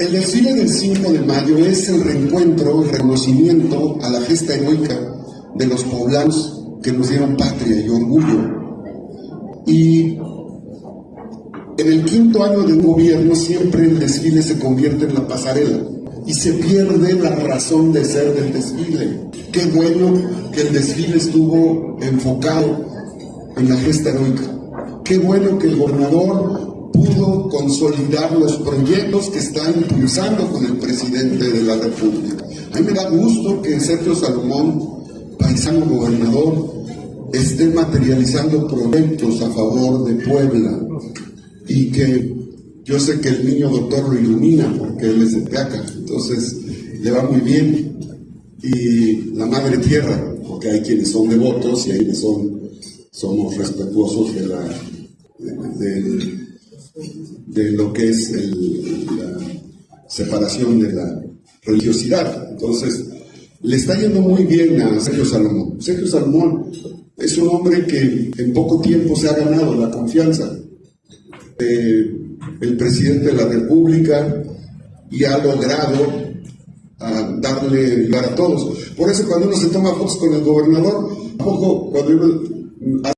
El desfile del 5 de mayo es el reencuentro, el reconocimiento a la gesta heroica de los poblanos que nos dieron patria y orgullo. Y en el quinto año de un gobierno siempre el desfile se convierte en la pasarela y se pierde la razón de ser del desfile. Qué bueno que el desfile estuvo enfocado en la gesta heroica. Qué bueno que el gobernador pudo consolidar los proyectos que está impulsando con el presidente de la República. A mí me da gusto que Sergio Salomón, paisano gobernador, esté materializando proyectos a favor de Puebla y que yo sé que el niño doctor lo ilumina porque él es de Teaca, entonces le va muy bien. Y la madre tierra, porque hay quienes son devotos y hay quienes son, somos respetuosos de, la, de, lo que es el, la separación de la religiosidad. Entonces, le está yendo muy bien a Sergio Salomón. Sergio Salomón es un hombre que en poco tiempo se ha ganado la confianza del presidente de la República y ha logrado ah, darle lugar a todos. Por eso cuando uno se toma fotos con el gobernador, poco cuando uno